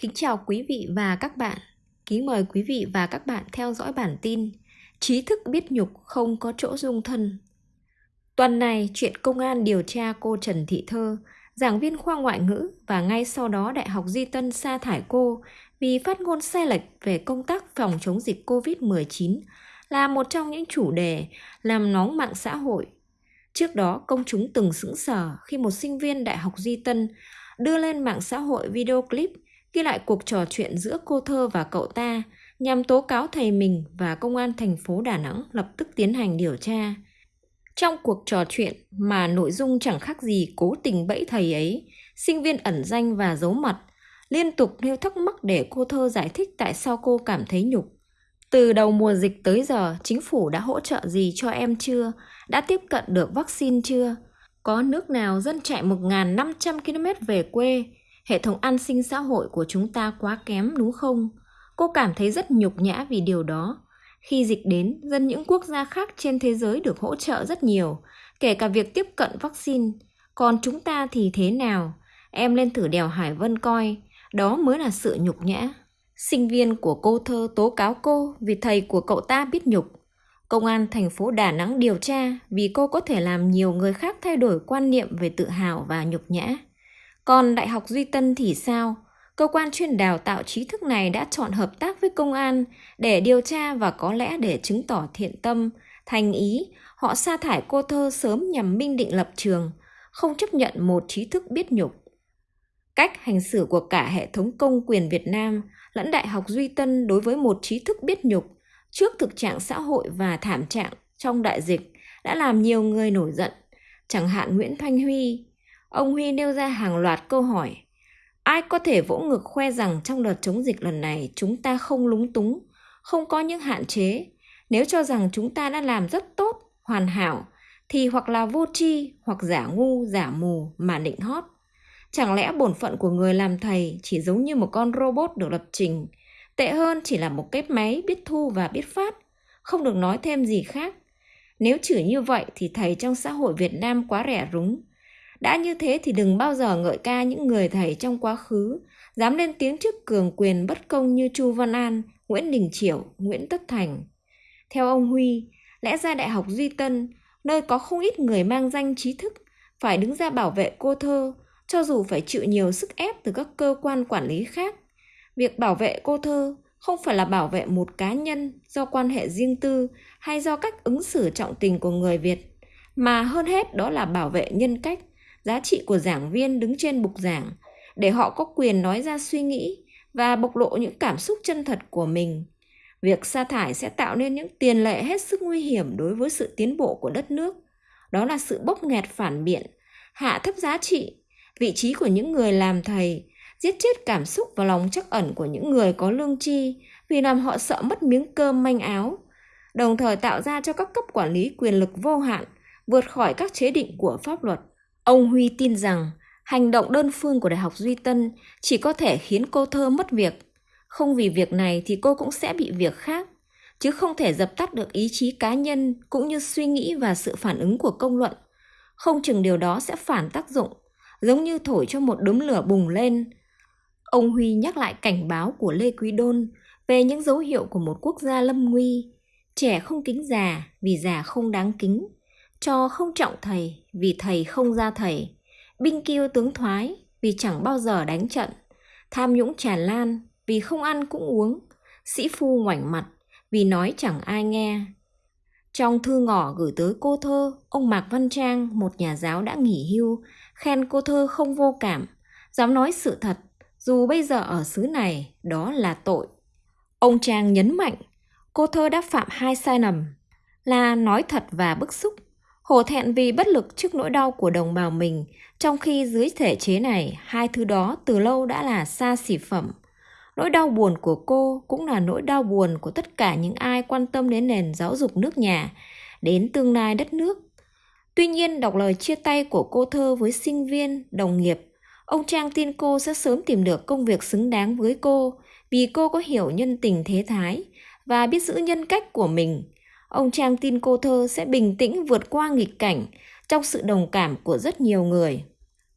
Kính chào quý vị và các bạn. Kính mời quý vị và các bạn theo dõi bản tin Trí thức biết nhục không có chỗ dung thân. Tuần này, chuyện công an điều tra cô Trần Thị Thơ, giảng viên khoa ngoại ngữ và ngay sau đó Đại học Di Tân sa thải cô vì phát ngôn sai lệch về công tác phòng chống dịch COVID-19 là một trong những chủ đề làm nóng mạng xã hội. Trước đó, công chúng từng sững sờ khi một sinh viên Đại học Di Tân đưa lên mạng xã hội video clip ghi lại cuộc trò chuyện giữa cô thơ và cậu ta nhằm tố cáo thầy mình và công an thành phố Đà Nẵng lập tức tiến hành điều tra. Trong cuộc trò chuyện mà nội dung chẳng khác gì cố tình bẫy thầy ấy, sinh viên ẩn danh và giấu mặt, liên tục nêu thắc mắc để cô thơ giải thích tại sao cô cảm thấy nhục. Từ đầu mùa dịch tới giờ, chính phủ đã hỗ trợ gì cho em chưa? Đã tiếp cận được vaccine chưa? Có nước nào dân chạy 1.500 km về quê hệ thống an sinh xã hội của chúng ta quá kém đúng không? Cô cảm thấy rất nhục nhã vì điều đó. Khi dịch đến, dân những quốc gia khác trên thế giới được hỗ trợ rất nhiều, kể cả việc tiếp cận vaccine. Còn chúng ta thì thế nào? Em lên thử đèo Hải Vân coi, đó mới là sự nhục nhã. Sinh viên của cô thơ tố cáo cô vì thầy của cậu ta biết nhục. Công an thành phố Đà Nẵng điều tra vì cô có thể làm nhiều người khác thay đổi quan niệm về tự hào và nhục nhã. Còn Đại học Duy Tân thì sao? Cơ quan chuyên đào tạo trí thức này đã chọn hợp tác với công an để điều tra và có lẽ để chứng tỏ thiện tâm, thành ý, họ sa thải cô thơ sớm nhằm minh định lập trường, không chấp nhận một trí thức biết nhục. Cách hành xử của cả hệ thống công quyền Việt Nam lẫn Đại học Duy Tân đối với một trí thức biết nhục trước thực trạng xã hội và thảm trạng trong đại dịch đã làm nhiều người nổi giận, chẳng hạn Nguyễn Thanh Huy, Ông Huy nêu ra hàng loạt câu hỏi. Ai có thể vỗ ngực khoe rằng trong đợt chống dịch lần này chúng ta không lúng túng, không có những hạn chế. Nếu cho rằng chúng ta đã làm rất tốt, hoàn hảo, thì hoặc là vô tri hoặc giả ngu, giả mù mà định hót. Chẳng lẽ bổn phận của người làm thầy chỉ giống như một con robot được lập trình, tệ hơn chỉ là một cái máy biết thu và biết phát, không được nói thêm gì khác. Nếu chửi như vậy thì thầy trong xã hội Việt Nam quá rẻ rúng, đã như thế thì đừng bao giờ ngợi ca những người thầy trong quá khứ, dám lên tiếng trước cường quyền bất công như Chu Văn An, Nguyễn Đình Chiểu, Nguyễn Tất Thành. Theo ông Huy, lẽ ra Đại học Duy Tân, nơi có không ít người mang danh trí thức, phải đứng ra bảo vệ cô thơ, cho dù phải chịu nhiều sức ép từ các cơ quan quản lý khác. Việc bảo vệ cô thơ không phải là bảo vệ một cá nhân do quan hệ riêng tư hay do cách ứng xử trọng tình của người Việt, mà hơn hết đó là bảo vệ nhân cách, giá trị của giảng viên đứng trên bục giảng để họ có quyền nói ra suy nghĩ và bộc lộ những cảm xúc chân thật của mình. Việc sa thải sẽ tạo nên những tiền lệ hết sức nguy hiểm đối với sự tiến bộ của đất nước. Đó là sự bốc nghẹt phản biện, hạ thấp giá trị, vị trí của những người làm thầy, giết chết cảm xúc và lòng chắc ẩn của những người có lương tri vì làm họ sợ mất miếng cơm manh áo, đồng thời tạo ra cho các cấp quản lý quyền lực vô hạn, vượt khỏi các chế định của pháp luật. Ông Huy tin rằng hành động đơn phương của Đại học Duy Tân chỉ có thể khiến cô thơ mất việc. Không vì việc này thì cô cũng sẽ bị việc khác, chứ không thể dập tắt được ý chí cá nhân cũng như suy nghĩ và sự phản ứng của công luận. Không chừng điều đó sẽ phản tác dụng, giống như thổi cho một đốm lửa bùng lên. Ông Huy nhắc lại cảnh báo của Lê Quý Đôn về những dấu hiệu của một quốc gia lâm nguy. Trẻ không kính già vì già không đáng kính cho không trọng thầy vì thầy không ra thầy, binh kiêu tướng thoái vì chẳng bao giờ đánh trận, tham nhũng tràn lan vì không ăn cũng uống, sĩ phu ngoảnh mặt vì nói chẳng ai nghe. Trong thư ngỏ gửi tới cô thơ, ông Mạc Văn Trang, một nhà giáo đã nghỉ hưu, khen cô thơ không vô cảm, dám nói sự thật, dù bây giờ ở xứ này đó là tội. Ông Trang nhấn mạnh, cô thơ đã phạm hai sai lầm là nói thật và bức xúc. Hổ thẹn vì bất lực trước nỗi đau của đồng bào mình, trong khi dưới thể chế này, hai thứ đó từ lâu đã là xa xỉ phẩm. Nỗi đau buồn của cô cũng là nỗi đau buồn của tất cả những ai quan tâm đến nền giáo dục nước nhà, đến tương lai đất nước. Tuy nhiên, đọc lời chia tay của cô thơ với sinh viên, đồng nghiệp, ông Trang tin cô sẽ sớm tìm được công việc xứng đáng với cô vì cô có hiểu nhân tình thế thái và biết giữ nhân cách của mình – ông Trang tin cô thơ sẽ bình tĩnh vượt qua nghịch cảnh trong sự đồng cảm của rất nhiều người.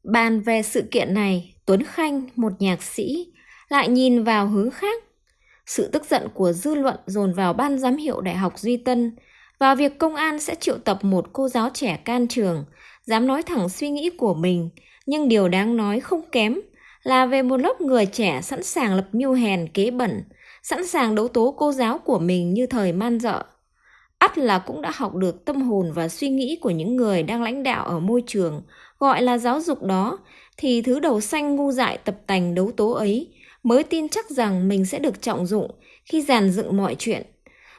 Bàn về sự kiện này, Tuấn Khanh, một nhạc sĩ, lại nhìn vào hướng khác. Sự tức giận của dư luận dồn vào ban giám hiệu Đại học Duy Tân và việc công an sẽ triệu tập một cô giáo trẻ can trường, dám nói thẳng suy nghĩ của mình, nhưng điều đáng nói không kém là về một lớp người trẻ sẵn sàng lập mưu hèn kế bẩn, sẵn sàng đấu tố cô giáo của mình như thời man dợ ắt là cũng đã học được tâm hồn và suy nghĩ của những người đang lãnh đạo ở môi trường, gọi là giáo dục đó, thì thứ đầu xanh ngu dại tập tành đấu tố ấy mới tin chắc rằng mình sẽ được trọng dụng khi giàn dựng mọi chuyện.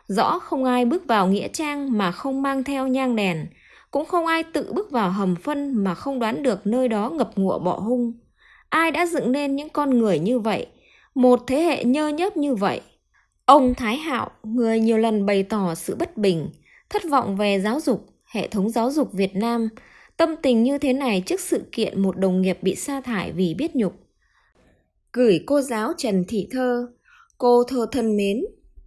Rõ không ai bước vào nghĩa trang mà không mang theo nhang đèn, cũng không ai tự bước vào hầm phân mà không đoán được nơi đó ngập ngụa bọ hung. Ai đã dựng nên những con người như vậy, một thế hệ nhơ nhớp như vậy? Ông Thái Hạo, người nhiều lần bày tỏ sự bất bình, thất vọng về giáo dục, hệ thống giáo dục Việt Nam, tâm tình như thế này trước sự kiện một đồng nghiệp bị sa thải vì biết nhục. Gửi cô giáo Trần Thị Thơ, cô thơ thân mến,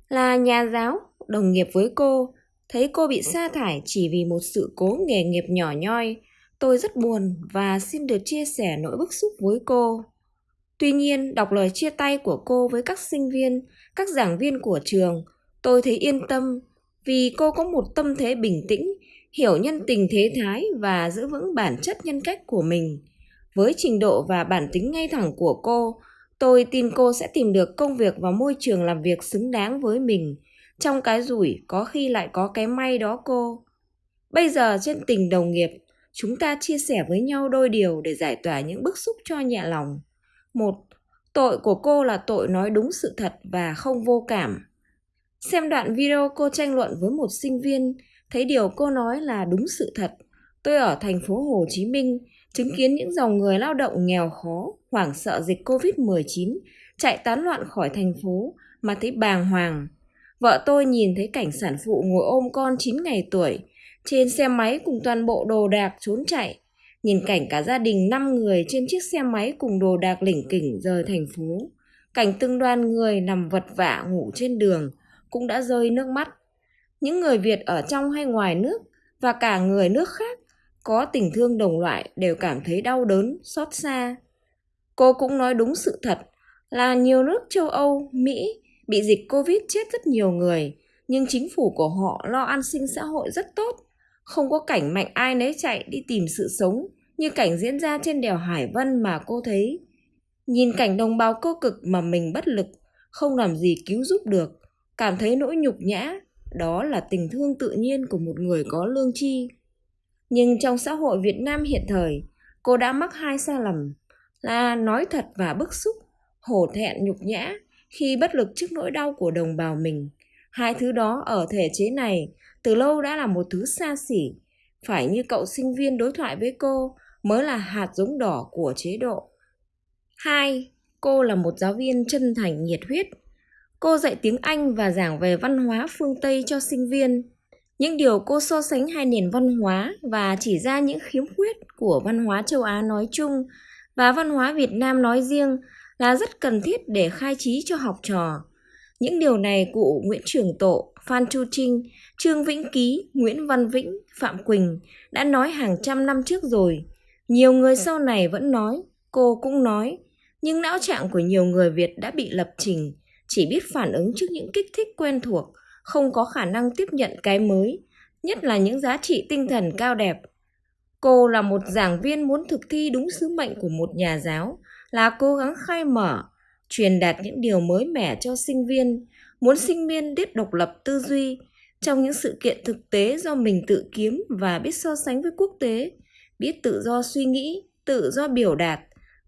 là nhà giáo, đồng nghiệp với cô, thấy cô bị sa thải chỉ vì một sự cố nghề nghiệp nhỏ nhoi, tôi rất buồn và xin được chia sẻ nỗi bức xúc với cô. Tuy nhiên, đọc lời chia tay của cô với các sinh viên, các giảng viên của trường, tôi thấy yên tâm vì cô có một tâm thế bình tĩnh, hiểu nhân tình thế thái và giữ vững bản chất nhân cách của mình. Với trình độ và bản tính ngay thẳng của cô, tôi tin cô sẽ tìm được công việc và môi trường làm việc xứng đáng với mình. Trong cái rủi có khi lại có cái may đó cô. Bây giờ trên tình đồng nghiệp, chúng ta chia sẻ với nhau đôi điều để giải tỏa những bức xúc cho nhẹ lòng. Một, tội của cô là tội nói đúng sự thật và không vô cảm. Xem đoạn video cô tranh luận với một sinh viên, thấy điều cô nói là đúng sự thật. Tôi ở thành phố Hồ Chí Minh, chứng kiến những dòng người lao động nghèo khó, hoảng sợ dịch Covid-19, chạy tán loạn khỏi thành phố mà thấy bàng hoàng. Vợ tôi nhìn thấy cảnh sản phụ ngồi ôm con 9 ngày tuổi, trên xe máy cùng toàn bộ đồ đạc trốn chạy, nhìn cảnh cả gia đình 5 người trên chiếc xe máy cùng đồ đạc lỉnh kỉnh rời thành phố. Cảnh từng đoàn người nằm vật vả ngủ trên đường cũng đã rơi nước mắt. Những người Việt ở trong hay ngoài nước và cả người nước khác có tình thương đồng loại đều cảm thấy đau đớn, xót xa. Cô cũng nói đúng sự thật là nhiều nước châu Âu, Mỹ bị dịch Covid chết rất nhiều người, nhưng chính phủ của họ lo an sinh xã hội rất tốt không có cảnh mạnh ai nấy chạy đi tìm sự sống như cảnh diễn ra trên đèo Hải Vân mà cô thấy. Nhìn cảnh đồng bào cô cực mà mình bất lực, không làm gì cứu giúp được, cảm thấy nỗi nhục nhã, đó là tình thương tự nhiên của một người có lương tri. Nhưng trong xã hội Việt Nam hiện thời, cô đã mắc hai sai lầm là nói thật và bức xúc, hổ thẹn nhục nhã khi bất lực trước nỗi đau của đồng bào mình. Hai thứ đó ở thể chế này từ lâu đã là một thứ xa xỉ. Phải như cậu sinh viên đối thoại với cô mới là hạt giống đỏ của chế độ. Hai, cô là một giáo viên chân thành nhiệt huyết. Cô dạy tiếng Anh và giảng về văn hóa phương Tây cho sinh viên. Những điều cô so sánh hai nền văn hóa và chỉ ra những khiếm khuyết của văn hóa châu Á nói chung và văn hóa Việt Nam nói riêng là rất cần thiết để khai trí cho học trò. Những điều này cụ Nguyễn Trường Tộ, Phan Chu Trinh, Trương Vĩnh Ký, Nguyễn Văn Vĩnh, Phạm Quỳnh đã nói hàng trăm năm trước rồi. Nhiều người sau này vẫn nói, cô cũng nói, nhưng não trạng của nhiều người Việt đã bị lập trình, chỉ biết phản ứng trước những kích thích quen thuộc, không có khả năng tiếp nhận cái mới, nhất là những giá trị tinh thần cao đẹp. Cô là một giảng viên muốn thực thi đúng sứ mệnh của một nhà giáo, là cố gắng khai mở, truyền đạt những điều mới mẻ cho sinh viên, muốn sinh viên biết độc lập tư duy trong những sự kiện thực tế do mình tự kiếm và biết so sánh với quốc tế, biết tự do suy nghĩ, tự do biểu đạt,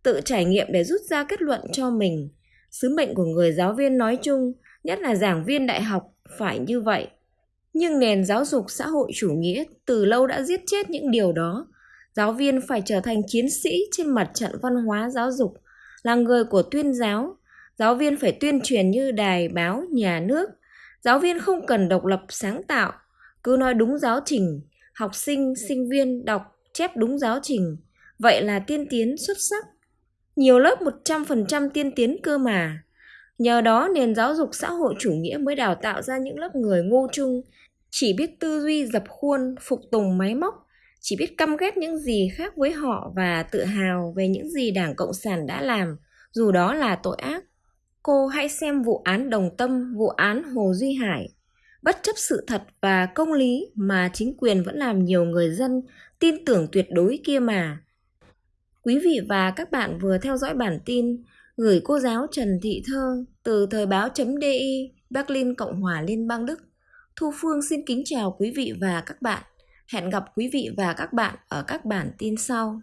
tự trải nghiệm để rút ra kết luận cho mình. Sứ mệnh của người giáo viên nói chung, nhất là giảng viên đại học, phải như vậy. Nhưng nền giáo dục xã hội chủ nghĩa từ lâu đã giết chết những điều đó. Giáo viên phải trở thành chiến sĩ trên mặt trận văn hóa giáo dục, là người của tuyên giáo. Giáo viên phải tuyên truyền như đài, báo, nhà nước. Giáo viên không cần độc lập sáng tạo, cứ nói đúng giáo trình, học sinh, sinh viên đọc, chép đúng giáo trình. Vậy là tiên tiến xuất sắc. Nhiều lớp 100% tiên tiến cơ mà. Nhờ đó nền giáo dục xã hội chủ nghĩa mới đào tạo ra những lớp người ngu chung, chỉ biết tư duy dập khuôn, phục tùng máy móc, chỉ biết căm ghét những gì khác với họ và tự hào về những gì Đảng Cộng sản đã làm, dù đó là tội ác. Cô hãy xem vụ án Đồng Tâm, vụ án Hồ Duy Hải. Bất chấp sự thật và công lý mà chính quyền vẫn làm nhiều người dân tin tưởng tuyệt đối kia mà. Quý vị và các bạn vừa theo dõi bản tin gửi cô giáo Trần Thị Thơ từ thời báo.di Berlin, Cộng hòa Liên bang Đức. Thu Phương xin kính chào quý vị và các bạn. Hẹn gặp quý vị và các bạn ở các bản tin sau.